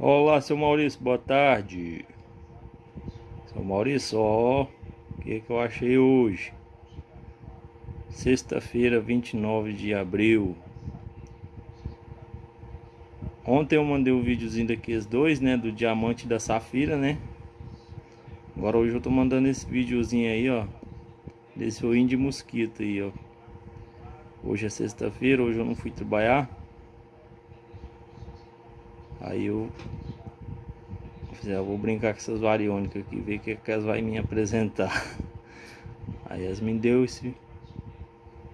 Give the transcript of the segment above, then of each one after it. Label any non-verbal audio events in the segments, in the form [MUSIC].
Olá, seu Maurício, boa tarde. Seu Maurício, ó, o que, que eu achei hoje? Sexta-feira, 29 de abril. Ontem eu mandei um videozinho daqueles dois, né, do diamante e da safira, né? Agora hoje eu tô mandando esse videozinho aí, ó, desse oinho de mosquito aí, ó. Hoje é sexta-feira, hoje eu não fui trabalhar. Aí eu já vou brincar com essas variônicas aqui, ver o que, que elas vai me apresentar. [LAUGHS] Aí elas me deu esse,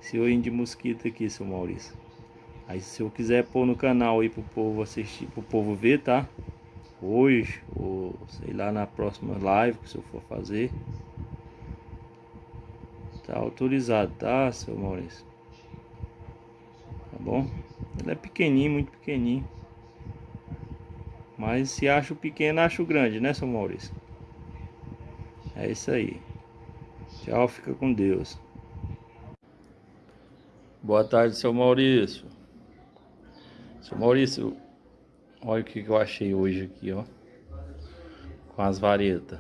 esse olhinho de mosquito aqui, seu Maurício. Aí se eu quiser pôr no canal aí pro povo assistir, pro povo ver, tá? Hoje, ou sei lá, na próxima live que se eu for fazer. Tá autorizado, tá, seu Maurício? Tá bom? Ele é pequenininho, muito pequenininho. Mas se acho pequeno, acho grande, né, seu Maurício? É isso aí. Tchau, fica com Deus. Boa tarde, seu Maurício. Seu Maurício, olha o que eu achei hoje aqui, ó. Com as varetas.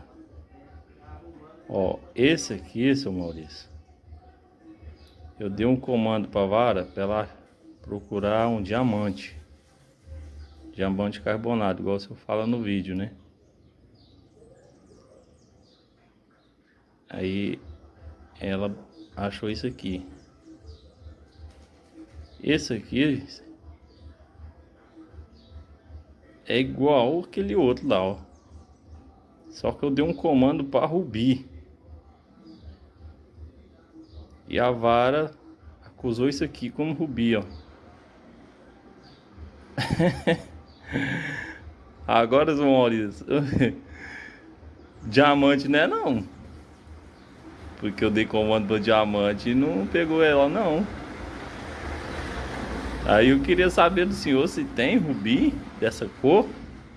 Ó, esse aqui, seu Maurício. Eu dei um comando para vara para ela procurar um diamante diamante carbonado, igual você fala no vídeo, né? Aí ela achou isso aqui. Esse aqui é igual aquele outro lá, ó. Só que eu dei um comando para Rubi. E a vara acusou isso aqui como Rubi, ó. [LAUGHS] Agora, João Maurício, [LAUGHS] diamante não é não. Porque eu dei comando pro diamante e não pegou ela não. Aí eu queria saber do senhor se tem rubi dessa cor.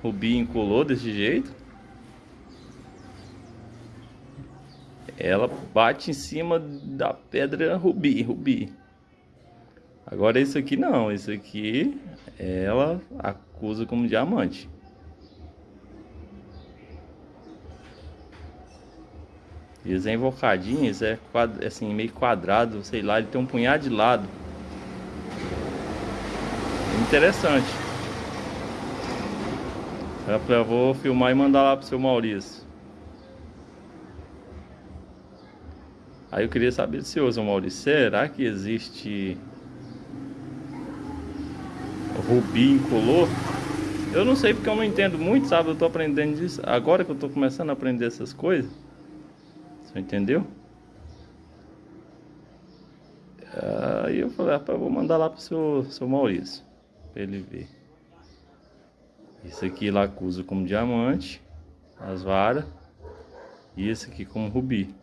Rubi incolor desse jeito. Ela bate em cima da pedra rubi, rubi. Agora esse aqui não, esse aqui ela acusa como diamante. Eles é é assim, meio quadrado, sei lá, ele tem um punhado de lado. Interessante. Eu vou filmar e mandar lá pro seu Maurício. Aí eu queria saber do senhor, seu Maurício, será que existe rubi incolor. Eu não sei porque eu não entendo muito, sabe? Eu tô aprendendo disso. Agora que eu tô começando a aprender essas coisas. Você entendeu? Aí eu falei, rapaz, eu vou mandar lá pro seu, seu Maurício. Pra ele ver. Esse aqui lá acusa como diamante. As varas. E esse aqui como rubi.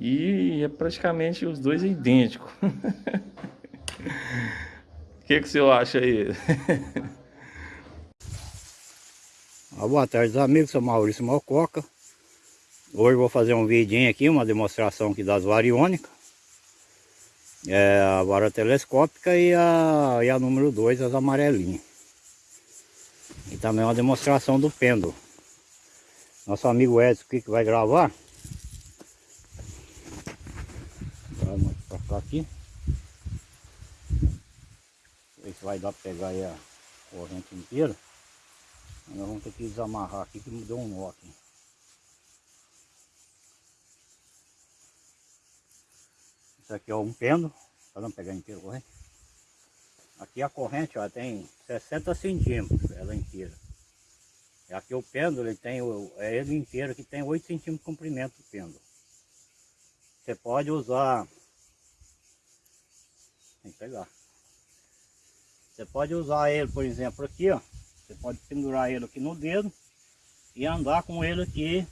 E é praticamente os dois idênticos. [LAUGHS] O que, que o senhor acha aí? ah, boa tarde, amigos. Sou Maurício Malcoca. Hoje vou fazer um vidinho aqui, uma demonstração aqui das variônicas. É a vara telescópica e a, e a número 2, as amarelinhas. E também uma demonstração do pêndulo. Nosso amigo Edson aqui que vai gravar. Vamos pra cá aqui vai dar para pegar aí a corrente inteira. Nós vamos ter que desamarrar aqui que mudou um nó aqui. Isso aqui é um pêndulo, para não pegar inteiro a corrente. Aqui a corrente ó, tem 60 centímetros, ela inteira. E aqui o pêndulo, ele tem, é ele inteiro que tem 8 centímetros de comprimento do pêndulo. Você pode usar, tem que pegar. Você pode usar ele, por exemplo, aqui, ó. Você pode pendurar ele aqui no dedo e andar com ele aqui.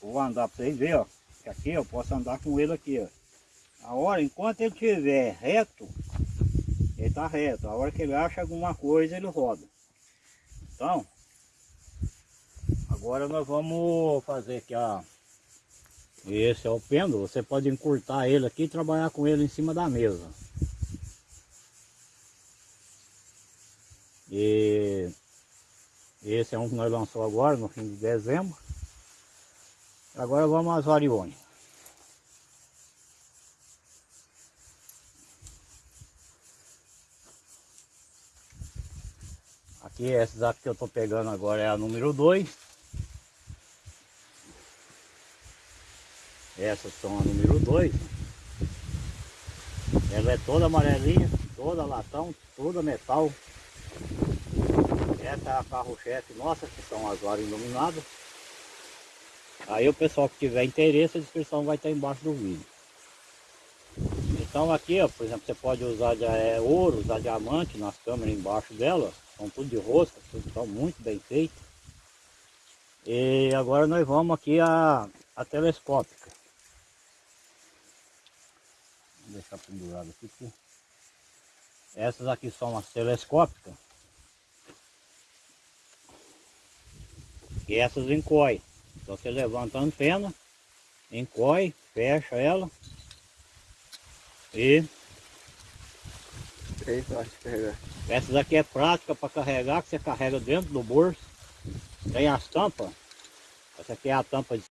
Vou andar para vocês verem, ó. Aqui eu posso andar com ele aqui, ó. A hora, enquanto ele estiver reto, ele está reto. A hora que ele acha alguma coisa, ele roda. Então, agora nós vamos fazer aqui, ó. Esse é o pêndulo. Você pode encurtar ele aqui e trabalhar com ele em cima da mesa. E esse é um que nós lançamos agora, no fim de dezembro. Agora vamos às variônicas. Aqui, essas aqui que eu estou pegando agora é a número 2. Essas são a número 2. Ela é toda amarelinha, toda latão, toda metal. Essa é a carro-chefe nossa, que são as varas iluminadas. Aí o pessoal que tiver interesse, a descrição vai estar embaixo do vídeo. Então aqui, ó, por exemplo, você pode usar de, é, ouro, usar diamante nas câmeras embaixo dela. São tudo de rosca, tudo estão muito bem feito. E agora nós vamos aqui a, a telescópica. Vou deixar pendurado aqui. Essas aqui são as telescópicas. E essas. Então você levanta a antena, encoy, fecha ela e Bem fácil de carregar. essas aqui é prática para carregar, que você carrega dentro do bolso. Tem as tampas. Essa aqui é a tampa de